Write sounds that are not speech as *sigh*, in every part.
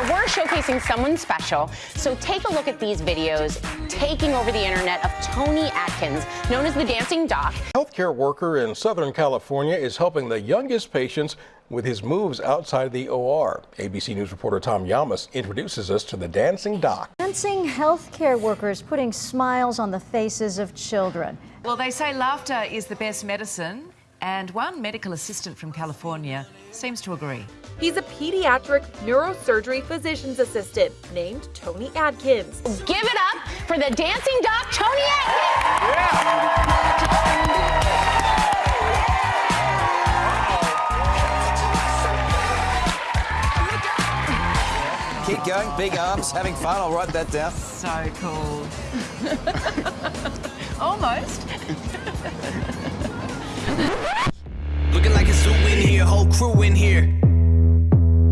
where we're showcasing someone special. So take a look at these videos taking over the internet of Tony Atkins, known as the Dancing Doc. Healthcare worker in Southern California is helping the youngest patients with his moves outside the OR. ABC News reporter Tom Llamas introduces us to the Dancing Doc. Dancing healthcare workers putting smiles on the faces of children. Well, they say laughter is the best medicine, and one medical assistant from California seems to agree. He's a pediatric neurosurgery physician's assistant named Tony Adkins. Give it up for the dancing doc, Tony Atkins! Keep going, big arms, having fun, I'll write that down. So cool. *laughs* Almost. *laughs* Looking like a zoo in here, whole crew in here.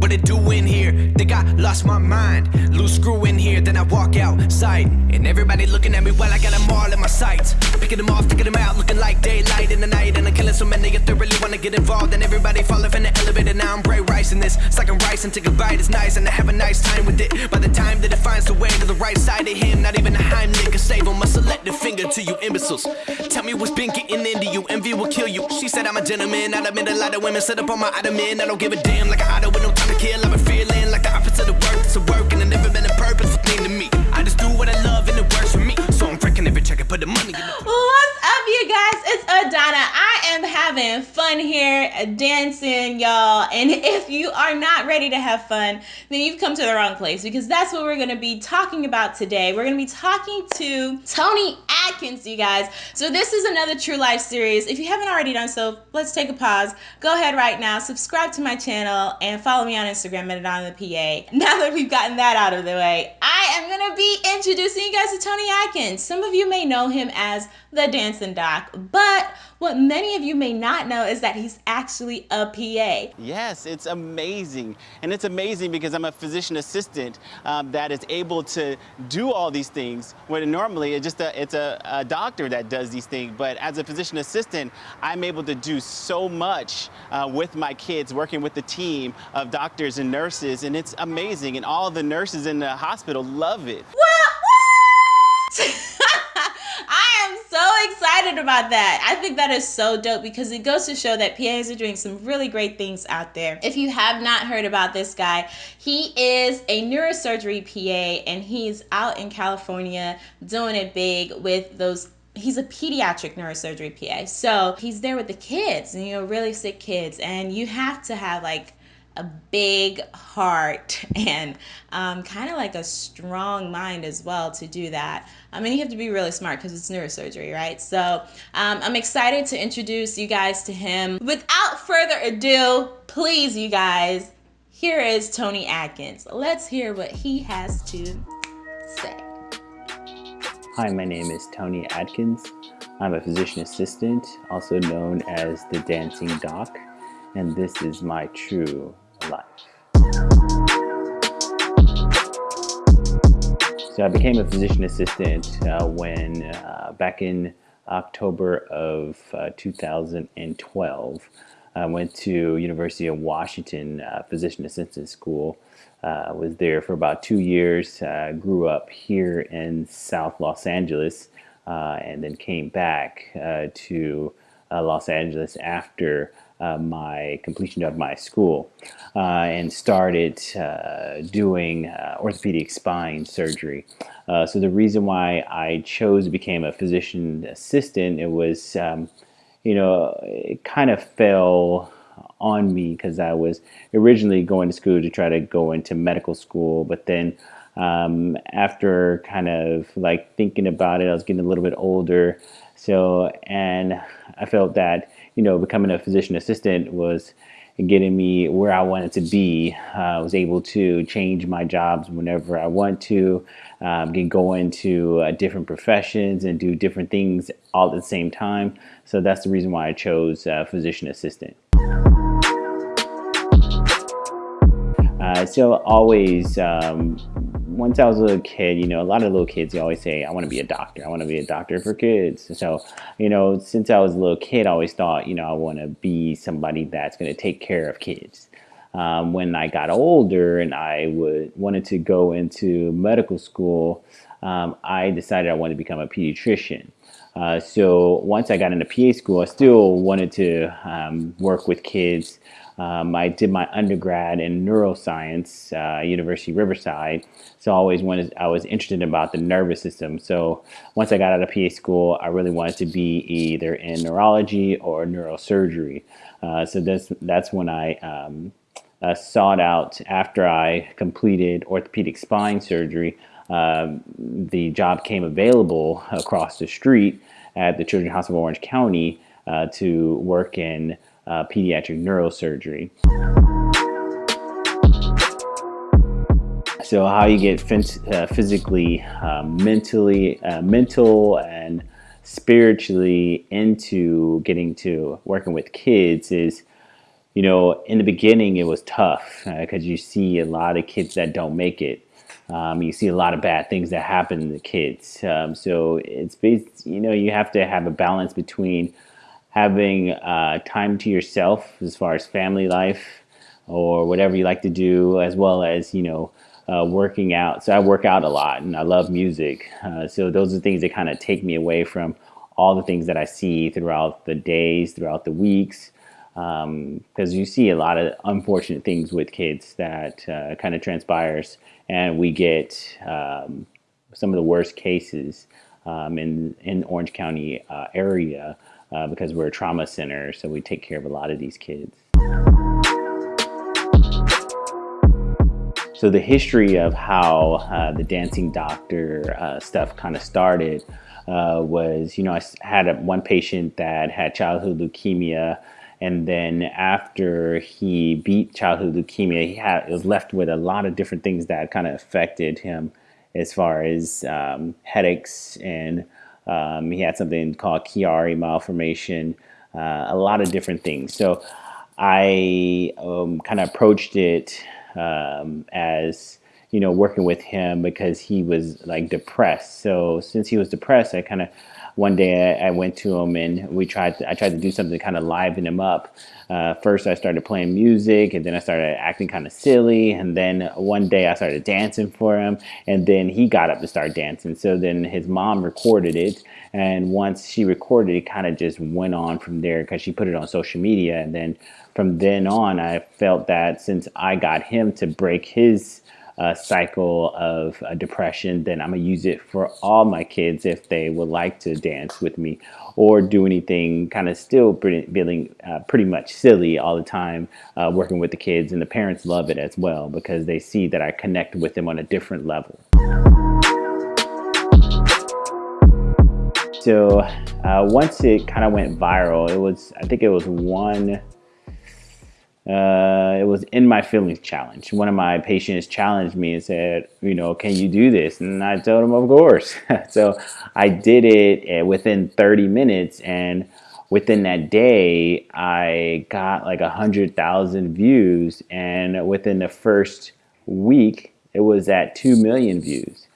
What it do in here? Think I lost my mind. Loose screw in here, then I walk outside. And everybody looking at me while I got them all in my sights. Picking them off, taking them out, looking like daylight in the night. And I'm killing so many they really wanna get involved. And everybody falling from the elevator, now I'm bright rice in this. I'm rice and take a bite, it's nice. And I have a nice time with it. By the time that it finds the way to the right side of him, not even a Heimlich can save him. I select the finger to you imbeciles. Tell me what's been getting into you. Envy will kill you. She said I'm a gentleman. I admit a lot of women set up on my ottoman. I don't give a damn like a auto with no time to kill. I've been feeling like the opposite of work. It's a work and never been having fun here uh, dancing, y'all. And *laughs* if you are not ready to have fun, then you've come to the wrong place because that's what we're going to be talking about today. We're going to be talking to Tony Atkins, you guys. So this is another True Life series. If you haven't already done so, let's take a pause. Go ahead right now, subscribe to my channel, and follow me on Instagram at the PA. *laughs* Now that we've gotten that out of the way, I am going to be introducing you guys to Tony Atkins. Some of you may know him as the Dancing Doc, but what many of you may not know is that he's actually a PA. Yes, it's amazing. And it's amazing because I'm a physician assistant um, that is able to do all these things when normally it's just a, it's a, a doctor that does these things. But as a physician assistant, I'm able to do so much uh, with my kids, working with the team of doctors and nurses. And it's amazing. And all the nurses in the hospital love it. What? Am *laughs* so excited about that. I think that is so dope because it goes to show that PAs are doing some really great things out there. If you have not heard about this guy, he is a neurosurgery PA and he's out in California doing it big with those he's a pediatric neurosurgery PA. So he's there with the kids and you know really sick kids and you have to have like a big heart *laughs* and um, kind of like a strong mind as well to do that. I mean, you have to be really smart because it's neurosurgery, right? So um, I'm excited to introduce you guys to him. Without further ado, please, you guys, here is Tony Atkins. Let's hear what he has to say. Hi, my name is Tony Atkins. I'm a physician assistant, also known as the Dancing Doc, and this is my true life. So I became a physician assistant uh, when uh, back in October of uh, 2012 I went to University of Washington uh, Physician Assistant School. Uh, was there for about two years. Uh, grew up here in South Los Angeles and then came back to Los Angeles after uh, my completion of my school uh, and started uh, doing uh, orthopedic spine surgery. Uh, so the reason why I chose to become a physician assistant, it was, um, you know, it kind of fell on me because I was originally going to school to try to go into medical school, but then um, after kind of like thinking about it, I was getting a little bit older. So, and I felt that you know, becoming a physician assistant was getting me where I wanted to be. Uh, I was able to change my jobs whenever I want to, um, can go into uh, different professions and do different things all at the same time. So that's the reason why I chose uh, physician assistant. Uh, so always um, once I was a little kid, you know, a lot of little kids, always say, I want to be a doctor. I want to be a doctor for kids. So, you know, since I was a little kid, I always thought, you know, I want to be somebody that's going to take care of kids. um, when I got older and I would wanted to go into medical school, um, I decided I wanted to become a pediatrician. Uh, so once I got into PA school, I still wanted to um, work with kids. Um, I did my undergrad in neuroscience, uh, University Riverside. So I always wanted, I was interested about the nervous system. So once I got out of PA school, I really wanted to be either in neurology or neurosurgery. Uh, so that's that's when I um, uh, sought out after I completed orthopedic spine surgery. Um, the job came available across the street at the Children's Hospital of Orange County uh, to work in uh, pediatric neurosurgery. So how you get uh, physically, um, mentally, uh, mental and spiritually into getting to working with kids is you know, in the beginning it was tough because uh, you see a lot of kids that don't make it. Um, you see a lot of bad things that happen to kids. Um, so it's based, you know, you have to have a balance between having uh, time to yourself as far as family life or whatever you like to do, as well as, you know, uh, working out. So I work out a lot and I love music. Uh, so those are things that kind of take me away from all the things that I see throughout the days, throughout the weeks because um, you see a lot of unfortunate things with kids that uh, kind of transpires and we get um, some of the worst cases um, in, in Orange County uh, area uh, because we're a trauma center so we take care of a lot of these kids. So the history of how uh, the dancing doctor uh, stuff kind of started uh, was, you know, I had a, one patient that had childhood leukemia and then after he beat childhood leukemia, he had, was left with a lot of different things that kind of affected him as far as um, headaches and um, he had something called Chiari malformation, uh, a lot of different things. So I um, kind of approached it um, as you know working with him because he was like depressed. So since he was depressed, I kind of one day I, I, went to him and we tried to, I tried to do something to kind of liven him up. Uh, first I started playing music and then I started acting kind of silly and then one day I started dancing for him and then he got up to start dancing. So then his mom recorded it and once she recorded it kind of just went on from there because she put it on social media and then from then on I felt that since I got him to break his uh, cycle of uh, depression, then I'm gonna use it for all my kids if they would like to dance with me or do anything kind of still pretty, feeling uh, pretty much silly all the time uh, working with the kids and the parents love it as well because they see that I connect with them on a different level. So uh, once it kind of went viral, it was, I think it was one uh, it was in my feelings challenge. One of my patients challenged me and said, you know, can you do this? And I told him, of course. *laughs* so I did it uh, within 30 minutes and within that day, I got like a hundred thousand views. And within the first week, it was at 2 million views.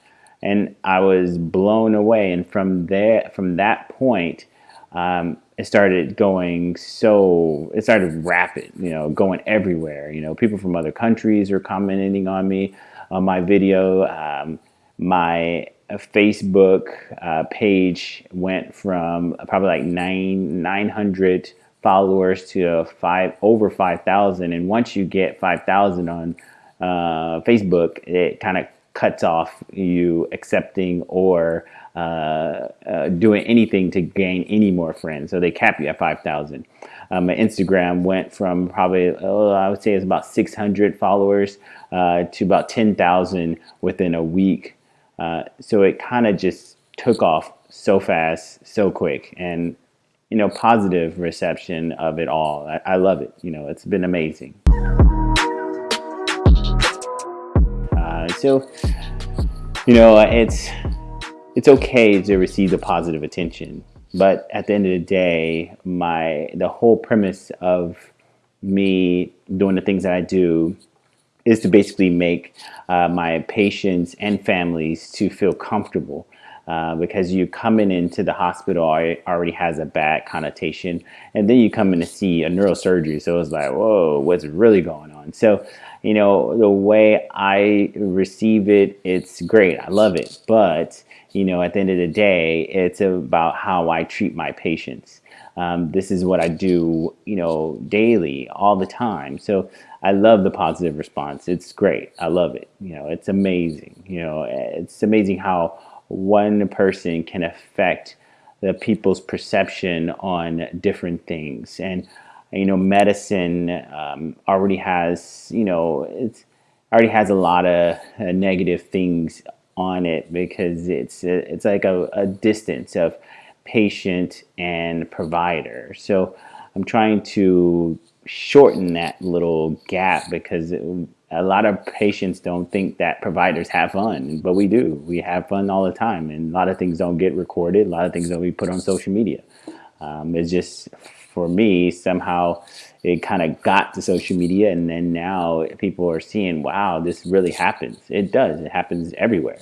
And I was blown away. And from there, from that point, um, it started going so it started rapid you know going everywhere. You know people from other countries are commenting on me on my video. Um, my uh, Facebook uh, page went from probably like nine 900 followers to five over 5,000 and once you get 5,000 on uh, Facebook it kind of cuts off you accepting or uh, uh, doing anything to gain any more friends. So they cap you at 5,000. Um, my Instagram went from probably, oh, I would say it's about 600 followers uh, to about 10,000 within a week. Uh, so it kind of just took off so fast, so quick. And, you know, positive reception of it all. I, I love it. You know, it's been amazing. Uh, so, you know, it's it's okay to receive the positive attention. But at the end of the day, my the whole premise of me doing the things that I do is to basically make uh, my patients and families to feel comfortable. Uh, because you coming into the hospital already has a bad connotation, and then you come in to see a neurosurgery, so it's like, whoa, what's really going on? So, you know, the way I receive it, it's great. I love it, but you know, at the end of the day, it's about how I treat my patients. Um, this is what I do, you know, daily, all the time. So I love the positive response. It's great. I love it. You know, it's amazing. You know, it's amazing how one person can affect the people's perception on different things. And, you know, medicine um, already has, you know, it's already has a lot of uh, negative things on it because it's it's like a, a distance of patient and provider. So I'm trying to shorten that little gap because it, a lot of patients don't think that providers have fun, but we do. We have fun all the time, and a lot of things don't get recorded. A lot of things don't be put on social media. Um, it's just for me somehow it kind of got to social media, and then now people are seeing, wow, this really happens. It does. It happens everywhere.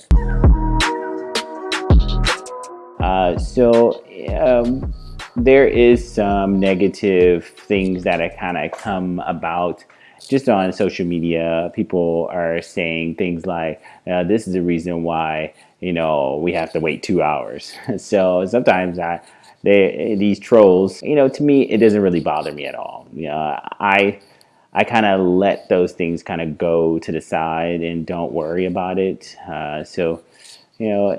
Uh, so um, there is some negative things that have kind of come about just on social media. People are saying things like, uh, "This is the reason why you know we have to wait two hours." *laughs* so sometimes I, they these trolls, you know, to me it doesn't really bother me at all. You know, I. I kind of let those things kind of go to the side and don't worry about it. Uh, so, you know,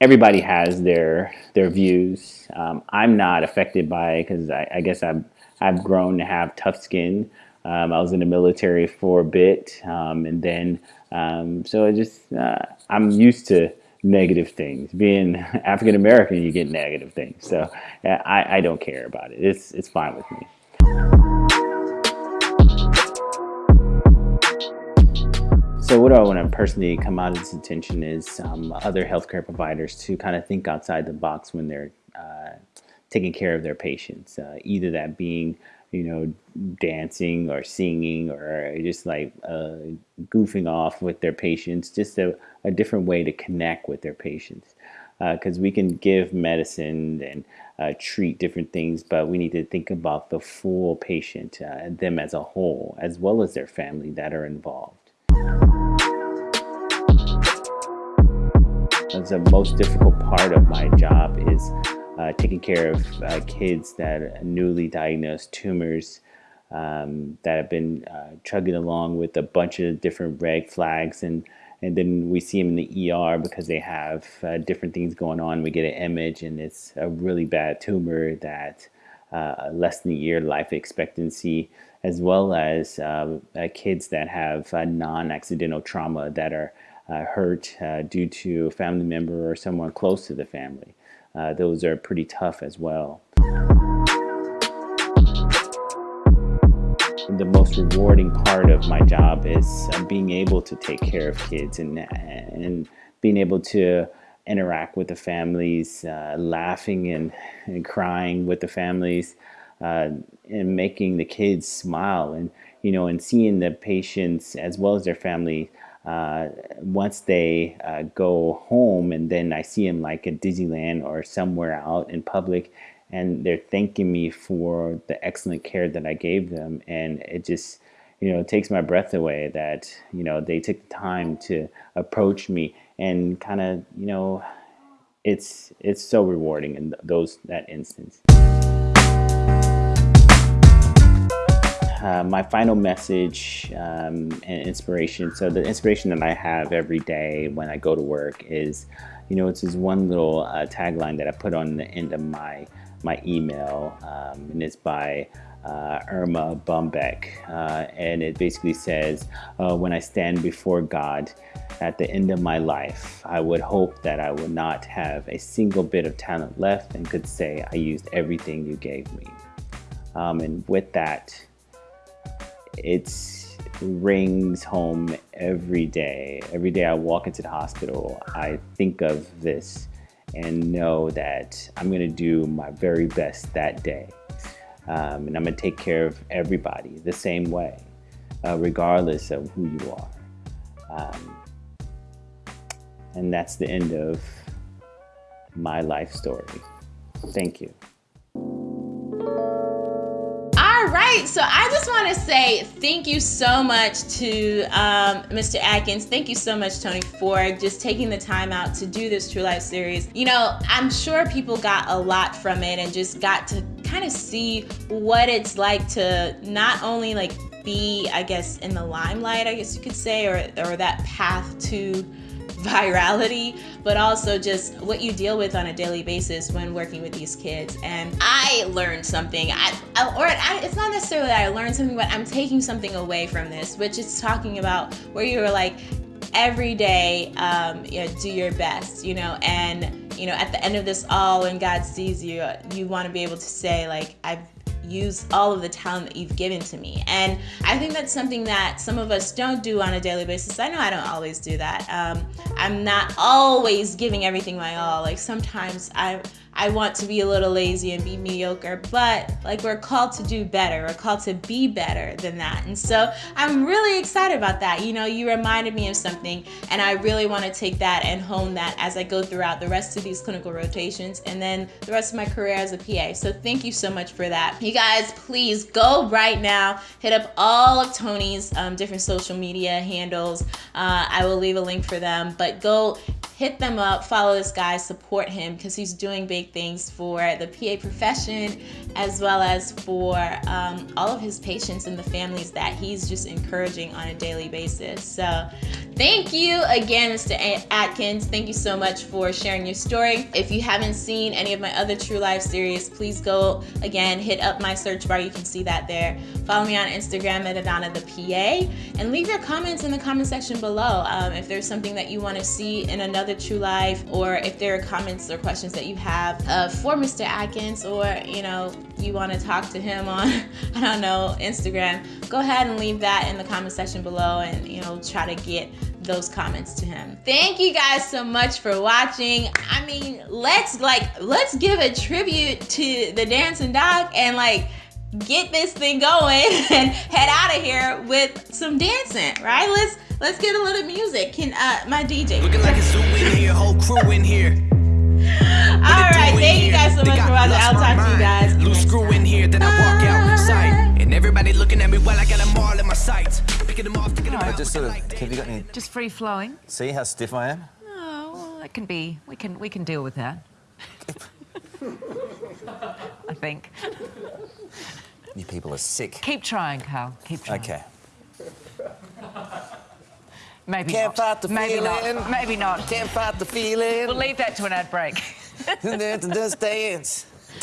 everybody has their their views. Um, I'm not affected by it because I, I, guess I've I've grown to have tough skin. Um, I was in the military for a bit, um, and then um, so I just uh, I'm used to negative things. Being *laughs* African American, you get negative things, so I, I don't care about it. It's it's fine with me. So what do I want to personally come out of this attention is um, other healthcare providers to kind of think outside the box when they're uh, taking care of their patients. Uh, either that being, you know, dancing or singing or just like uh, goofing off with their patients, just a, a, different way to connect with their patients. Because uh, we can give medicine and uh, treat different things, but we need to think about the full patient, uh, them as a whole, as well as their family that are involved. That's the most difficult part of my job is uh, taking care of uh, kids that newly diagnosed tumors um, that have been uh, chugging along with a bunch of different red flags and and then we see them in the ER because they have uh, different things going on. We get an image and it's a really bad tumor that uh, less than a year life expectancy, as well as uh, kids that have non-accidental trauma that are hurt due to a family member or someone close to the family. Uh, those are pretty tough as well. The most rewarding part of my job is being able to take care of kids and, and being able to interact with the families, uh, laughing and, and, crying with the families, uh, and making the kids smile and you know and seeing the patients as well as their family uh, once they uh, go home and then I see them like at Disneyland or somewhere out in public and they're thanking me for the excellent care that I gave them and it just you know takes my breath away that you know they took the time to approach me and kind of you know it's it's so rewarding in those that instance. Uh, my final message um, and inspiration. So the inspiration that I have every day when I go to work is, you know, it's this one little uh, tagline that I put on the end of my my email, um, and it's by uh, Erma Bombeck, uh, and it basically says, uh, "When I stand before God." At the end of my life, I would hope that I would not have a single bit of talent left and could say I used everything you gave me. Um, and with that, it rings home every day. Every day I walk into the hospital, I think of this and know that I'm going to do my very best that day. Um, and I'm going to take care of everybody the same way, uh, regardless of who you are. Um, and that's the end of my life story. Thank you. Right, so I just want to say thank you so much to um, Mr. Atkins. Thank you so much, Tony, for just taking the time out to do this True Life series. You know, I'm sure people got a lot from it and just got to kind of see what it's like to not only like be, I guess, in the limelight, I guess you could say, or, or that path to virality, but also just what you deal with on a daily basis when working with these kids. And I learned something, I, I, or I, it's not necessarily that I learned something, but I'm taking something away from this, which is talking about where you were like, every day, um, you know, do your best, you know, and you know, at the end of this all, when God sees you, you want to be able to say like, I've use all of the talent that you've given to me. And I think that's something that some of us don't do on a daily basis. I know I don't always do that. Um, I'm not always giving everything my all. Like sometimes I I want to be a little lazy and be mediocre, but like we're called to do better. We're called to be better than that. And so I'm really excited about that. You know, you reminded me of something, and I really want to take that and hone that as I go throughout the rest of these clinical rotations and then the rest of my career as a PA. So thank you so much for that. You guys, please go right now, hit up all of Tony's um, different social media handles. Uh, I will leave a link for them, but go hit them up, follow this guy, support him because he's doing big things for the PA profession as well as for um, all of his patients and the families that he's just encouraging on a daily basis. So thank you again, Mr. Atkins. Thank you so much for sharing your story. If you haven't seen any of my other True Life series, please go again, hit up my search bar. You can see that there. Follow me on Instagram at Adana the PA and leave your comments in the comment section below. Um, if there's something that you want to see in another another True Life, or if there are comments or questions that you have uh, for Mr. Atkins, or you know, you want to talk to him on, *laughs* I don't know, Instagram, go ahead and leave that in the comment section below and you know, try to get those comments to him. Thank you guys so much for watching. I mean, let's like, let's give a tribute to the dancing doc and like, get this thing going *laughs* and head out of here with some dancing, right? Let's let's get a little music. Can uh my DJ looking like a zoo in here, whole crew in here. *laughs* All right, thank you guys so much for watching. I'll talk to you guys. Loose screw in here, then I walk outside, and everybody looking at me while I got them all in my sights. Picking them off, picking them out. Just sort of, have you got any? Just free flowing. See how stiff I am? Oh, well, that can be. We can we can deal with that. *laughs* I think. You people are sick. Keep trying, Carl. Keep trying. Okay. Maybe Can't not. fight the maybe feeling. Not. Maybe not. Can't fight the feeling. We'll leave that to an ad break. *laughs* Just dance. *laughs*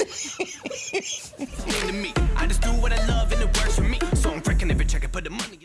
I just do what I love and it works for me. So I'm every check and put the money